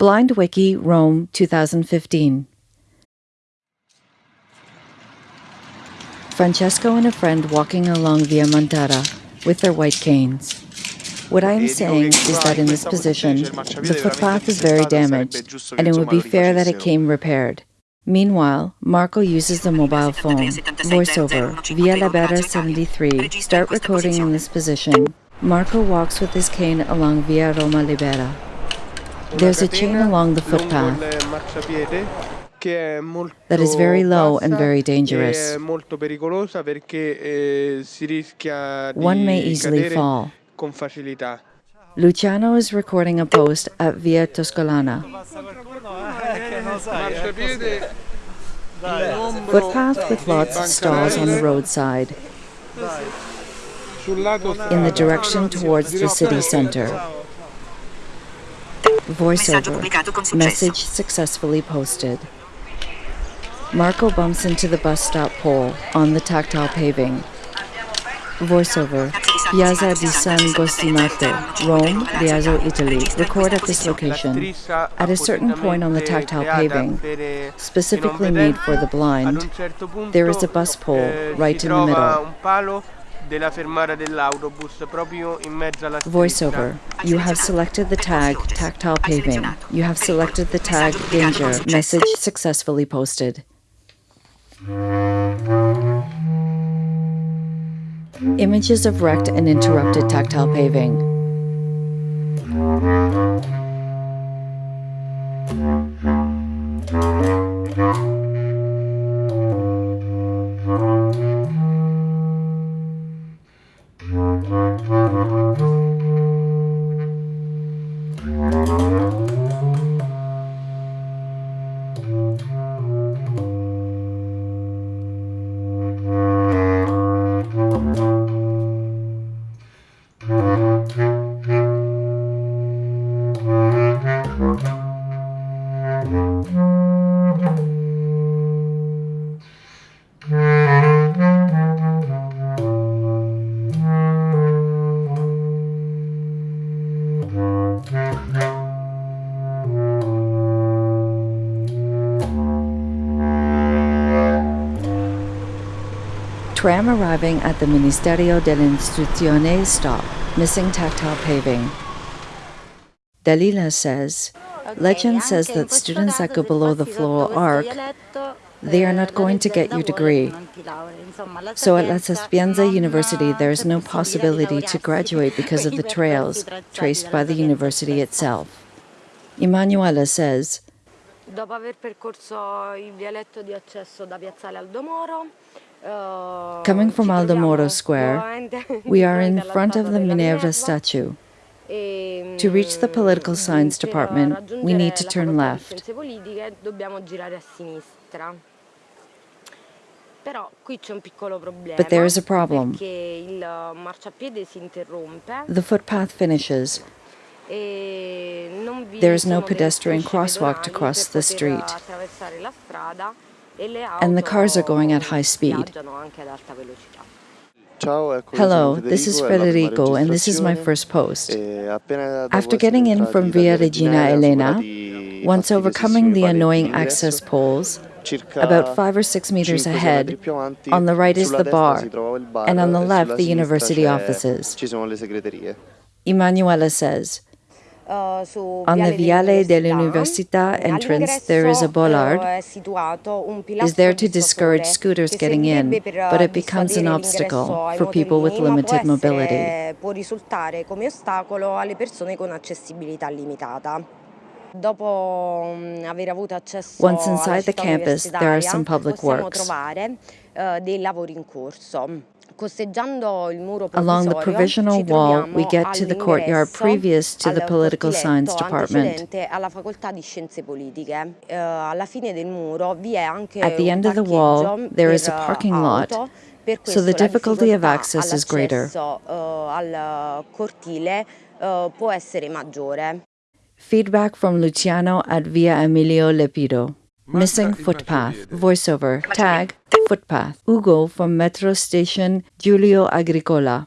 Blind Wiki, Rome, 2015. Francesco and a friend walking along Via Montara with their white canes. What I am saying is that in this position, the footpath is very damaged, and it would be fair that it came repaired. Meanwhile, Marco uses the mobile phone. Voiceover, Via Libera 73. Start recording in this position. Marco walks with his cane along Via Roma Libera. There's a chain along the footpath that is very low and very dangerous. One may easily fall. Luciano is recording a post at Via Tuscolana. Footpath with lots of stalls on the roadside in the direction towards the city center. Voiceover. Message successfully posted. Marco bumps into the bus stop pole on the tactile paving. Voiceover. Piazza di San Cosimato, Rome, Lazio, Italy. Record at this location. At a certain point on the tactile paving, specifically made for the blind, there is a bus pole right in the middle. Voiceover. You have selected the tag tactile paving. You have selected the tag danger. Message successfully posted. Images of wrecked and interrupted tactile paving. Tram arriving at the Ministerio de la dell'Istruzione stop, missing tactile paving. Dalila says, Legend says that students that go below the floor arc, they are not eh, going to get your degree. So at La Sapienza University, there is no possibility to graduate because of the trails traced by the university itself. Emanuela says, Dopo aver percorso il vialetto di accesso da Piazzale Aldo Moro, Coming from Aldo Moro Square, we are in front of the Minerva statue. To reach the political science department, we need to turn left. But there is a problem. The footpath finishes. There is no pedestrian crosswalk to cross the street. And the cars are going at high speed. Hello, this is Federico, and this is my first post. After getting in from Via Regina Elena, once overcoming the annoying access poles, about five or six meters ahead, on the right is the bar, and on the left the university offices. Emanuela says, on the Viale dell'Università entrance, there is a bollard. is there to discourage scooters getting in, but it becomes an obstacle for people with limited mobility. Once inside the campus, there are some public works. Along the provisional wall, we get to the courtyard previous to the political science department. Eh, At the end of the wall, there is a parking lot, so the difficulty of access is greater. Eh, Feedback from Luciano at Via Emilio Lepido. Missing footpath. Voiceover. Tag footpath. Ugo from metro station Giulio Agricola.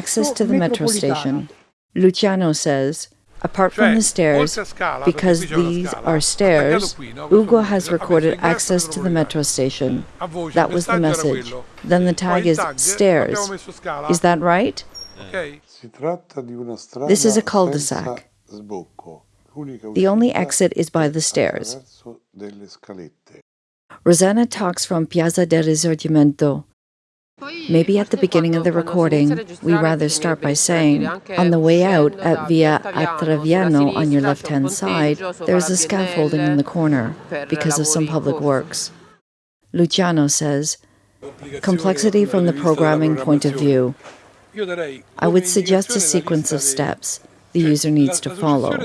Access to the metro station. Luciano says, Apart from the stairs, because these are stairs, Ugo has recorded access to the metro station. That was the message. Then the tag is stairs. Is that right? This is a cul-de-sac. The only exit is by the stairs. Rosanna talks from Piazza del Risorgimento. Maybe at the beginning of the recording, we rather start by saying, on the way out at Via Ottaviano on your left hand side, there is a scaffolding in the corner because of some public works. Luciano says, complexity from the programming point of view. I would suggest a sequence of steps the user needs to follow.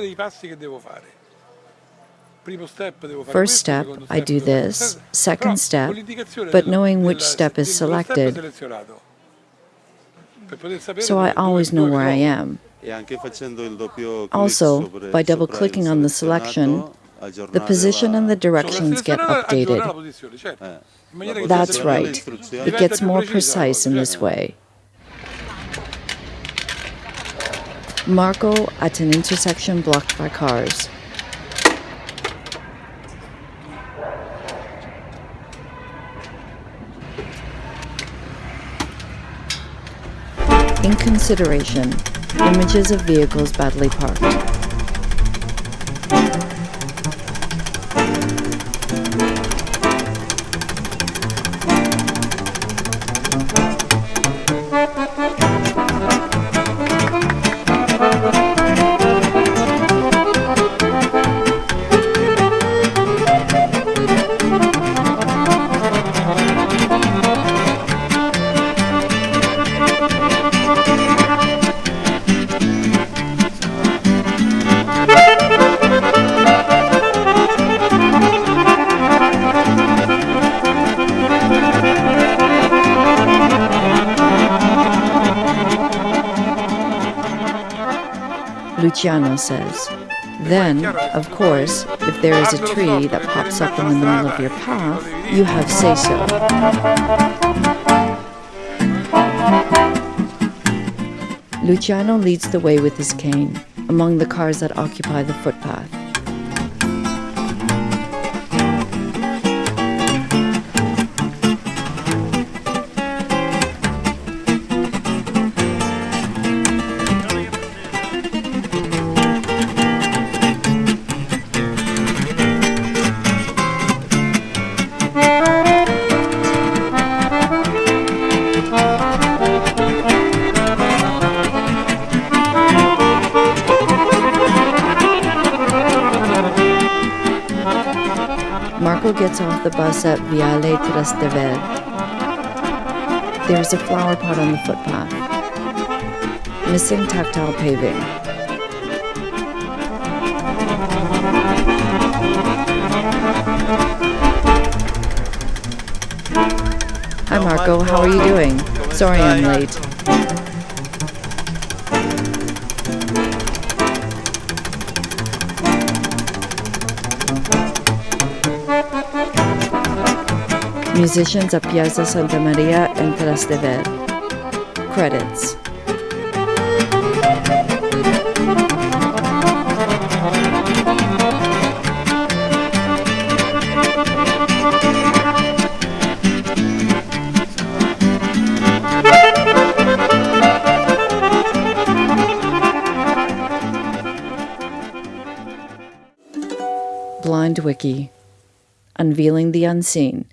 First step, I do this. Second step, but knowing which step is selected, so I always know where I am. Also, by double-clicking on the selection, the position and the directions get updated. That's right. It gets more precise in this way. Marco at an intersection blocked by cars. In consideration, images of vehicles badly parked. Luciano says. Then, of course, if there is a tree that pops up in the middle of your path, you have say so. Luciano leads the way with his cane among the cars that occupy the footpath. Marco gets off the bus at Viale Trastevere. There's a flower pot on the footpath. Missing tactile paving. Hi Marco, how are you doing? Sorry I'm late. Musicians at Piazza Santa Maria and Trastevere. Credits. Blind Wiki Unveiling the Unseen